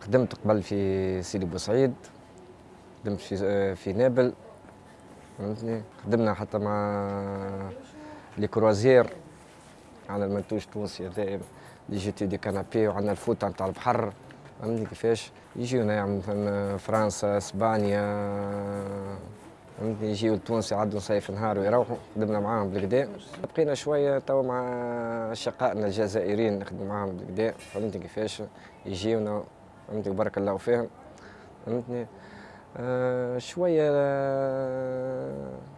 خدمت قبل في سيدي بوسعيد خدمت في في نابل فهمتني؟ خدمنا حتى مع les croisières على المنتوج التونسي هذا les jetés de canapé وعندنا الفوطه نتاع البحر فهمتني كيفاش؟ يجيونا مثلا فرنسا إسبانيا فهمتني؟ يجيو التونسي يعدوا صيف نهار ويروحوا خدمنا معاهم بالكدا بقينا شوية تو مع شقائنا الجزائريين نخدم معاهم بالكدا فهمتني كيفاش؟ يجيونا فهمتني بارك الله فيهم فهمتني؟ آه شوية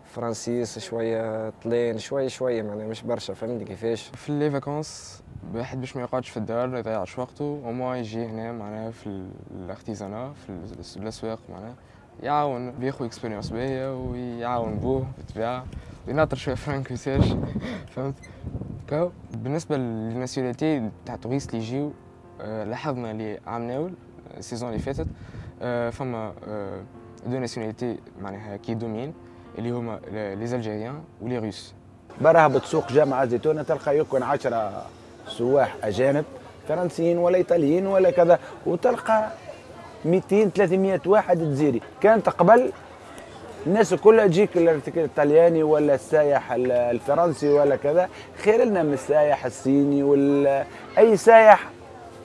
français شوية italien شوية شوية معناها مش برشا فهمتني كيفاش؟ في les vacances الواحد باش ما يقعدش في الدار ما يضيعش وقته وما يجي هنا معناها في ال artisanat في الأسواق معناها. يعاون بياخذ expérience باهيه ويعاون بوه بالطبيعه ويناطر شوية فرانك يساج فهمت؟ بالنسبة لل nationalités تاع ال touristes اللي يجيو آه، لاحظنا اللي عام ناول ال saison اللي فاتت فما deux nationalités معناها qui dominent اللي هما les Algériens و les Russes برا بتسوق جامعة زيتونة تلقى يكون عشرة سواح أجانب فرنسيين ولا إيطاليين ولا كذا وتلقى 200 300 واحد جزيري كانت قبل الناس كلها تجيك الطلياني ولا السايح الفرنسي ولا كذا خير لنا من السايح الصيني ولا أي سايح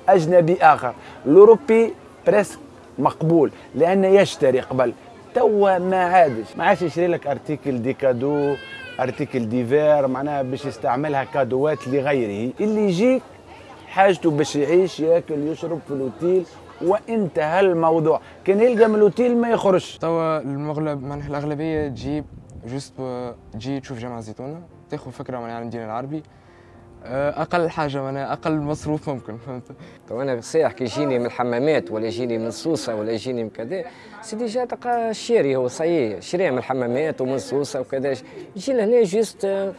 أجنبي آخر. الأوروبي presque مقبول لأنه يشتري قبل. توا ما عادش. ما عادش يشري لك article de cadeau article divers معناها باش يستعملها كادوات لغيره. اللي يجيك حاجته باش يعيش ياكل يشرب في الأوتيل وانتهى الموضوع. كان يلقى من الأوتيل ما يخرجش. توا المغلب معناها الأغلبية تجيب juste تجي تشوف جامعة زيتونه تاخذ فكرة معناها عن الدين العربي. أقل حاجة معناها أقل مصروف ممكن فهمت؟ تو أنا سايح كي يجيني من الحمامات ولا يجيني من سوسه ولا يجيني من كذا سيدي جا تلقى شاري هو صحيح شريه من الحمامات ومن سوسه وكذا يجي لهنا juste آه،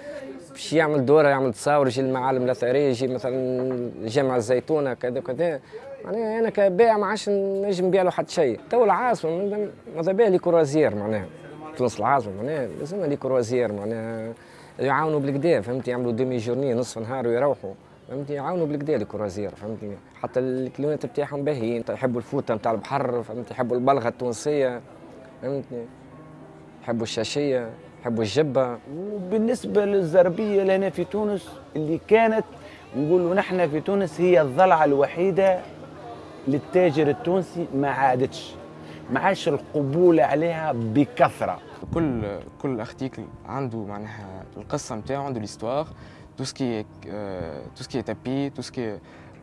باش يعمل دورة يعمل تصاور يجي المعالم الأثرية يجي مثلا جامع الزيتونة كذا وكذا معناها أنا كبائع ما عادش نجم نبيع له حتى شيء. تو العاصمة ماذا بها les croisières معناها. تونس العاصمة معناها لازم les croisières معناها. يعاونوا بالكدا فهمت يعملوا demi-journée نصف نهار ويروحوا فهمتني يعاونوا بالكدا les croisières فهمتني حتى الكليونات بتاعهم باهيين يحبوا الفوطه نتاع البحر فهمت يحبوا البلغة التونسية فهمتني يحبوا الشاشية يحبوا الجبة. وبالنسبة للزربية لهنا في تونس اللي كانت نقولوا نحن في تونس هي السلعة الوحيدة للتاجر التونسي ما عادتش. ما عادش القبول عليها بكثرة. كل كل article عنده معناها القصة نتاعو عنده l'histoire tout ce qui tout ce qui tapis tout ce qui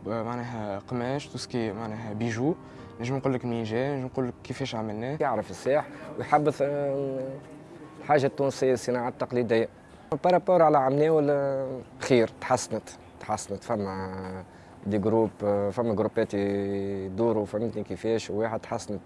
معناها قماش tout ce qui معناها bijoux نجم نقول لك منين جاي نجم نقول لك كيفاش عملناه. يعرف السياح ويحبوا آه، الحاجة التونسيه الصناعه التقليديه par rapport على عمناول ولا خير؟ تحسنت تحسنت فما دي جروب فما جروبات يدوروا فهمتني كيفاش؟ وواحد تحسنت